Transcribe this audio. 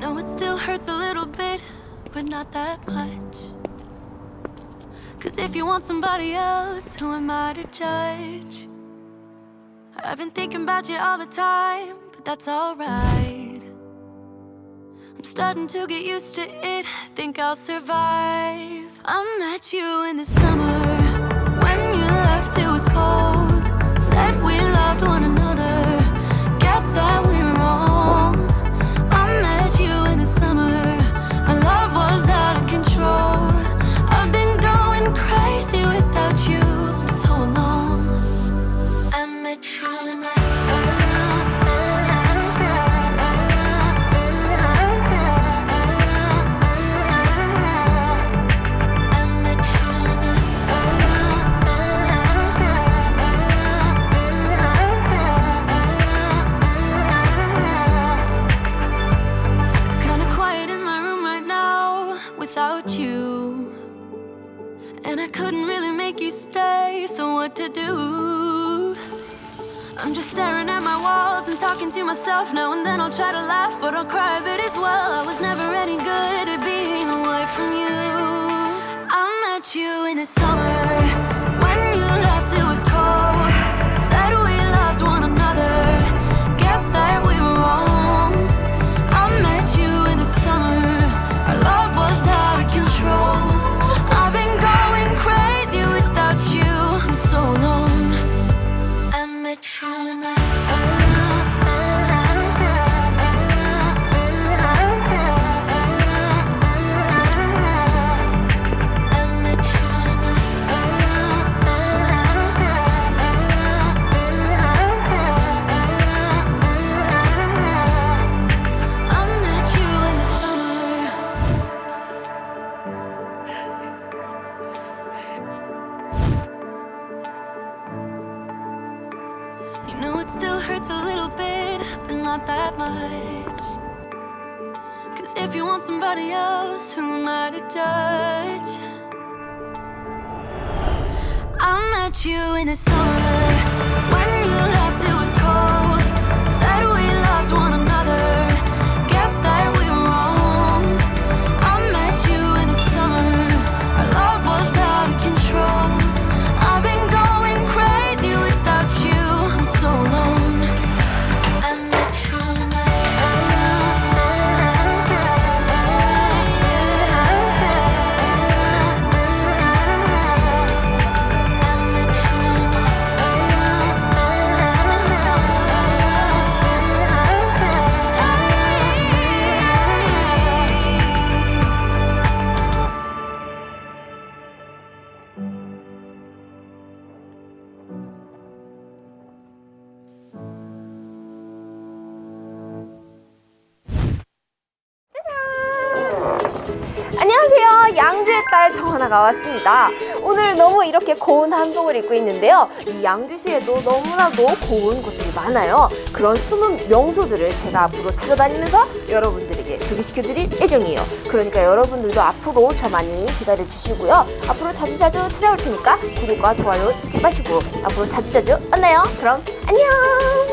Know it still hurts a little bit, but not that much. Cause if you want somebody else, who am I to judge? I've been thinking about you all the time, but that's alright. I'm starting to get used to it, think I'll survive. I met you in the summer. And I couldn't really make you stay, so what to do? I'm just staring at my walls and talking to myself now and then I'll try to laugh, but I'll cry a bit as well. I was never any good at being away from you. I met you hurts a little bit, but not that much. Cause if you want somebody else, who am I to judge? I met you in the summer when you left, 양주의 딸 정하나가 왔습니다. 오늘 너무 이렇게 고운 한복을 입고 있는데요. 이 양주시에도 너무나도 고운 곳들이 많아요. 그런 숨은 명소들을 제가 앞으로 찾아다니면서 여러분들에게 소개시켜드릴 예정이에요. 그러니까 여러분들도 앞으로 저 많이 기다려주시고요. 앞으로 자주자주 찾아올 테니까 구독과 좋아요 잊지 마시고 앞으로 자주자주 만나요. 그럼 안녕!